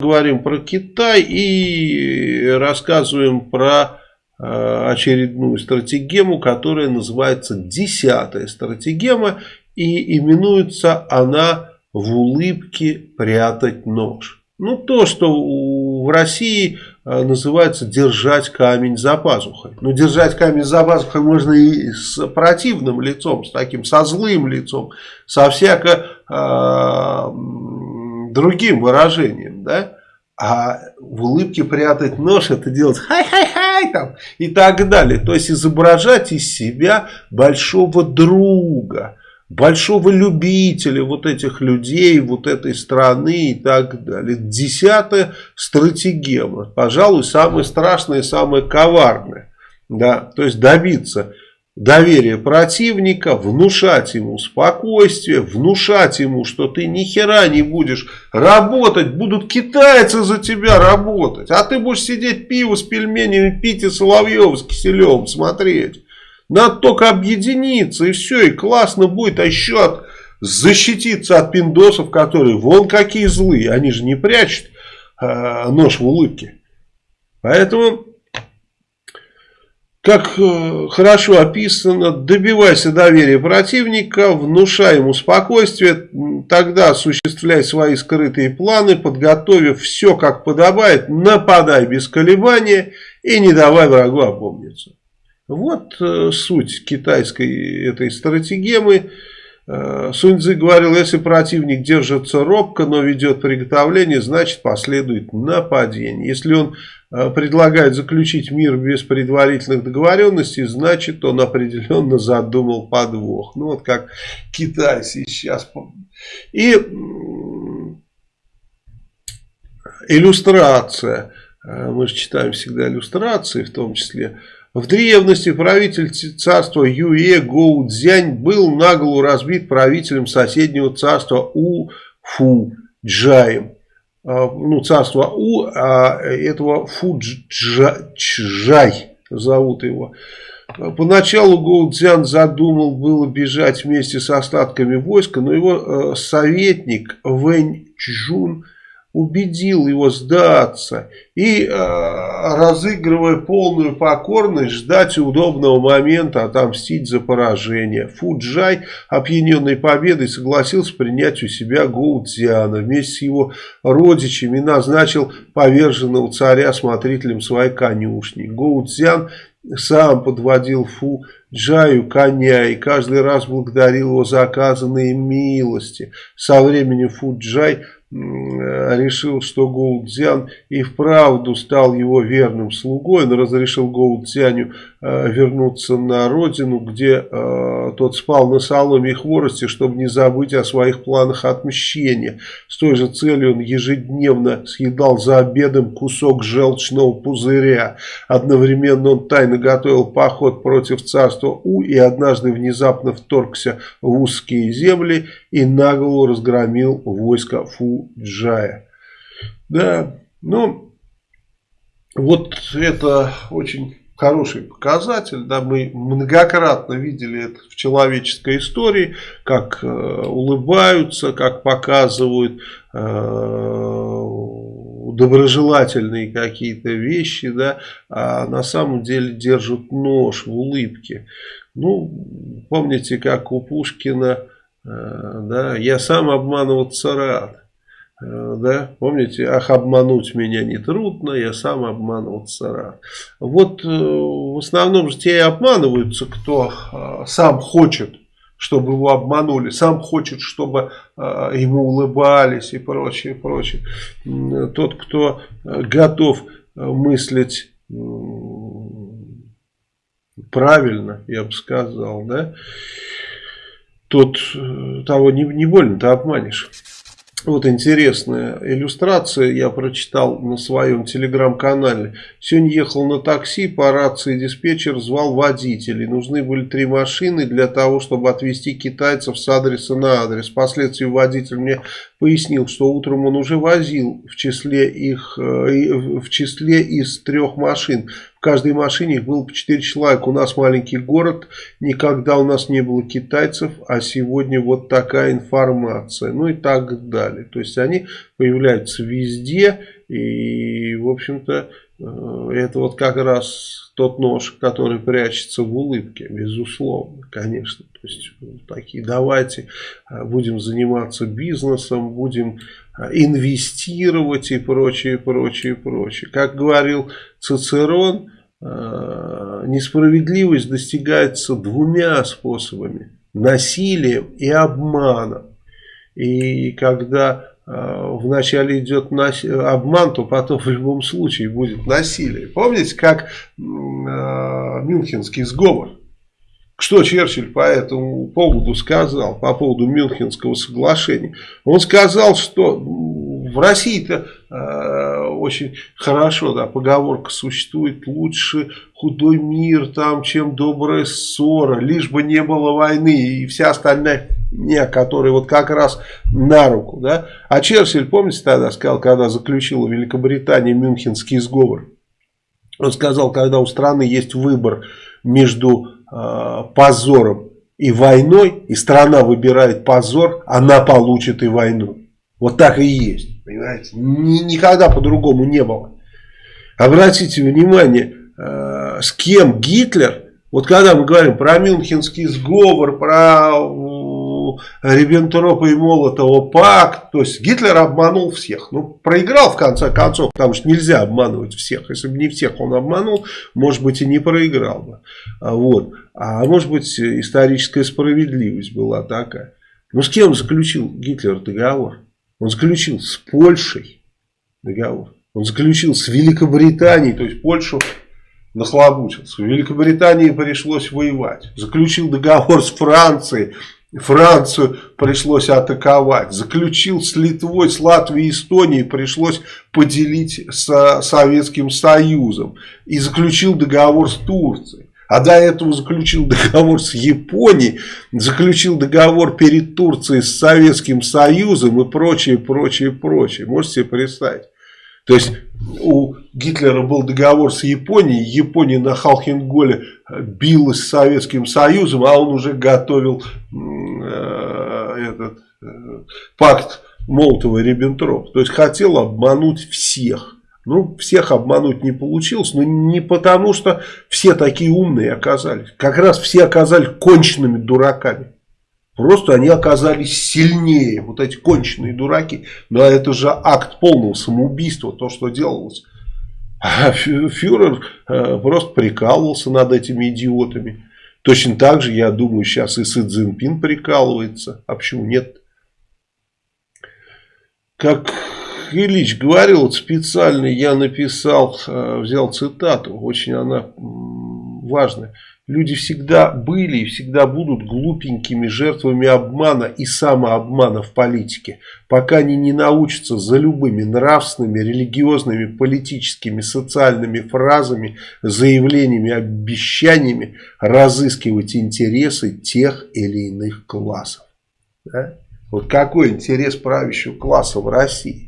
говорим про Китай и рассказываем про э, очередную стратегему, которая называется десятая стратегема и именуется она в улыбке прятать нож. Ну то, что в России э, называется держать камень за пазухой. Но держать камень за пазухой можно и с противным лицом, с таким, со злым лицом, со всяко э, другим выражением, да. А в улыбке прятать нож, это делать хай-хай-хай там и так далее. То есть изображать из себя большого друга, большого любителя вот этих людей, вот этой страны и так далее. Десятая стратегема, пожалуй, самая страшная и самая коварная. Да, то есть добиться доверия противника, внушать ему спокойствие, внушать ему, что ты ни хера не будешь работать, будут китайцы за тебя работать, а ты будешь сидеть пиво с пельменями пить и Соловьев с киселем смотреть. Надо только объединиться и все, и классно будет, а еще от, защититься от пиндосов, которые вон какие злые, они же не прячут э, нож в улыбке. Поэтому как э, хорошо описано, добивайся доверия противника, внушай ему спокойствие, тогда осуществляй свои скрытые планы, подготовив все как подобает, нападай без колебания и не давай врагу опомниться. Вот э, суть китайской этой стратегемы. Э, Суньцзы говорил, если противник держится робко, но ведет приготовление, значит последует нападение. Если он э, предлагает заключить мир без предварительных договоренностей, значит он определенно задумал подвох. Ну вот как Китай сейчас. И иллюстрация. Э, мы же читаем всегда иллюстрации, в том числе в древности правитель царства Юе Гоу Цзянь был наголо разбит правителем соседнего царства У Фу Джаем. А, ну, царство У, а этого Фу Джай зовут его. Поначалу Гоу Цзян задумал было бежать вместе с остатками войска, но его э, советник Вэнь Чжун – убедил его сдаться и, э, разыгрывая полную покорность, ждать удобного момента отомстить за поражение. Фуджай, опьяненный победой, согласился принять у себя Гоудзиана. Вместе с его родичами назначил поверженного царя смотрителем своей конюшни. Гоудзиан сам подводил Фу Джаю коня и каждый раз благодарил его за оказанные милости. Со временем Фу Джай решил, что Гоудзян и вправду стал его верным слугой. Он разрешил э, вернуться на родину, где э, тот спал на соломе и хворости, чтобы не забыть о своих планах отмщения. С той же целью он ежедневно съедал за обедом кусок желчного пузыря. Одновременно он тайно готовил поход против царства У и однажды внезапно вторгся в узкие земли и наголо разгромил войско Фуджая. Да, ну, вот это очень хороший показатель. Да, мы многократно видели это в человеческой истории, как э, улыбаются, как показывают э, доброжелательные какие-то вещи, да, а на самом деле держат нож в улыбке. Ну, помните, как у Пушкина Э, да, я сам обманываться рад. Э, да, помните, ах, обмануть меня не трудно, я сам обманываться рад. Вот э, в основном же те и обманываются, кто сам хочет, чтобы его обманули, сам хочет, чтобы ему улыбались и прочее, прочее. Тот, кто готов мыслить правильно, я бы сказал, да, тот э, того не, не больно-то обманешь. Вот интересная иллюстрация, я прочитал на своем телеграм-канале. Сегодня ехал на такси, по рации диспетчер звал водителей. Нужны были три машины для того, чтобы отвезти китайцев с адреса на адрес. Впоследствии водитель мне пояснил, что утром он уже возил в числе, их, э, в числе из трех машин. Каждой машине их было по 4 человека. У нас маленький город, никогда у нас не было китайцев, а сегодня вот такая информация. Ну и так далее. То есть они появляются везде. И, в общем-то, э, это вот как раз тот нож, который прячется в улыбке, безусловно, конечно. То есть, такие, давайте э, будем заниматься бизнесом, будем э, инвестировать и прочее, прочее, прочее. Как говорил Цицерон, несправедливость достигается двумя способами. Насилием и обманом. И когда Э, вначале идет обман, то потом в любом случае будет насилие. Помните, как э, Мюнхенский сговор? Что Черчилль по этому поводу сказал, по поводу Мюнхенского соглашения? Он сказал, что в России-то э, очень хорошо, да, поговорка существует, лучше худой мир там, чем добрая ссора, лишь бы не было войны и вся остальная не, который вот как раз на руку. Да? А Черчилль, помните, тогда сказал, когда заключила Великобритания Мюнхенский сговор, он сказал, когда у страны есть выбор между э, позором и войной, и страна выбирает позор, она получит и войну. Вот так и есть. Понимаете? Ни, никогда по-другому не было. Обратите внимание, э, с кем Гитлер, вот когда мы говорим про Мюнхенский сговор, про Риббентропа и Молотова пакт. То есть Гитлер обманул всех. Ну, проиграл в конце концов, потому что нельзя обманывать всех. Если бы не всех он обманул, может быть и не проиграл бы. А вот. А может быть историческая справедливость была такая. Ну с кем заключил Гитлер договор? Он заключил с Польшей договор. Он заключил с Великобританией, то есть Польшу нахлобучился. В Великобритании пришлось воевать. Заключил договор с Францией. Францию пришлось атаковать. Заключил с Литвой, с Латвией, Эстонией пришлось поделить с Советским Союзом. И заключил договор с Турцией. А до этого заключил договор с Японией, заключил договор перед Турцией с Советским Союзом и прочее, прочее, прочее. Можете себе представить? То есть у Гитлера был договор с Японией, Япония на Халхенголе билась с Советским Союзом, а он уже готовил э, этот э, пакт Молотова-Риббентроп. То есть хотел обмануть всех. Ну, всех обмануть не получилось, но не потому, что все такие умные оказались. Как раз все оказались конченными дураками. Просто они оказались сильнее, вот эти конченые дураки. Но это же акт полного самоубийства, то, что делалось. А фюрер э, просто прикалывался над этими идиотами. Точно так же, я думаю, сейчас и Си Цзиньпин прикалывается. А почему нет? Как Ильич говорил, вот специально я написал, э, взял цитату, очень она важная. Люди всегда были и всегда будут глупенькими жертвами обмана и самообмана в политике, пока они не научатся за любыми нравственными, религиозными, политическими, социальными фразами, заявлениями, обещаниями разыскивать интересы тех или иных классов. Да? Вот какой интерес правящего класса в России?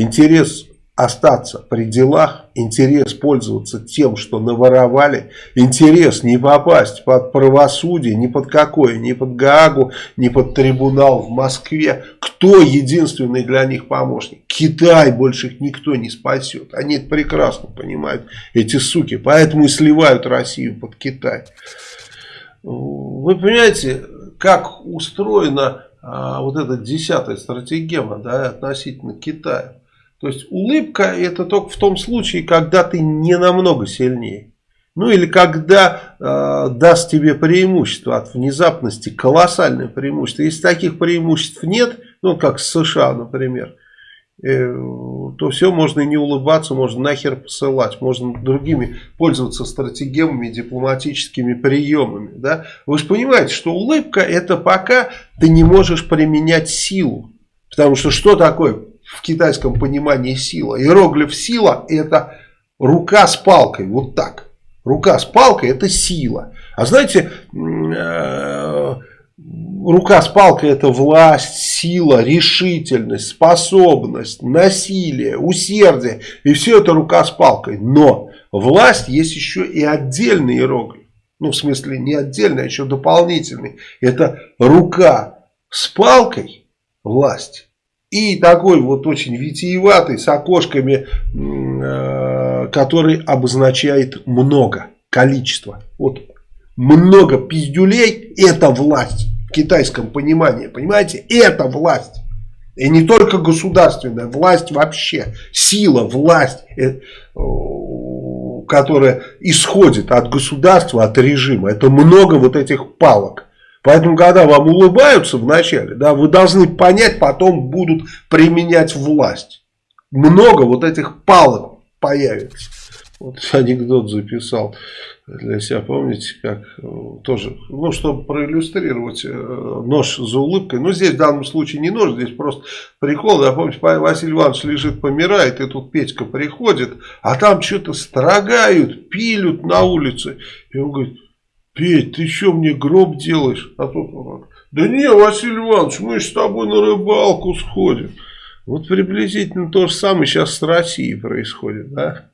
Интерес остаться при делах, интерес пользоваться тем, что наворовали, интерес не попасть под правосудие, ни под какое, ни под Гаагу, ни под трибунал в Москве. Кто единственный для них помощник? Китай, больше их никто не спасет. Они это прекрасно понимают, эти суки, поэтому и сливают Россию под Китай. Вы понимаете, как устроена а, вот эта десятая стратегема да, относительно Китая. То есть улыбка это только в том случае, когда ты не намного сильнее. Ну или когда э, даст тебе преимущество от внезапности, колоссальное преимущество. Если таких преимуществ нет, ну как с США, например, э, то все, можно и не улыбаться, можно нахер посылать, можно другими пользоваться стратегемами, дипломатическими приемами. Да? Вы же понимаете, что улыбка это пока ты не можешь применять силу. Потому что что такое в китайском понимании сила. Иероглиф сила это рука с палкой, вот так. Рука с палкой это сила. А знаете, э, рука с палкой это власть, сила, решительность, способность, насилие, усердие. И все это рука с палкой. Но власть есть еще и отдельный иероглиф. Ну, в смысле, не отдельный, а еще дополнительный. Это рука с палкой, власть И такой вот очень витиеватый, с окошками, э, который обозначает много, количество. Вот много пиздюлей это власть в китайском понимании, понимаете? Это власть. И не только государственная, власть вообще, сила, власть, э, которая исходит от государства, от режима. Это много вот этих палок. Поэтому, когда вам улыбаются вначале, да, вы должны понять, потом будут применять власть. Много вот этих палок появится. Вот анекдот записал для себя, помните, как э, тоже, ну, чтобы проиллюстрировать э, нож за улыбкой. Но здесь в данном случае не нож, здесь просто прикол. Да, помните, Василий Иванович лежит, помирает, и тут Петька приходит, а там что-то строгают, пилют на улице. И он говорит, Петь, ты что мне гроб делаешь? А тот он да не, Василий Иванович, мы с тобой на рыбалку сходим. Вот приблизительно то же самое сейчас с Россией происходит, да?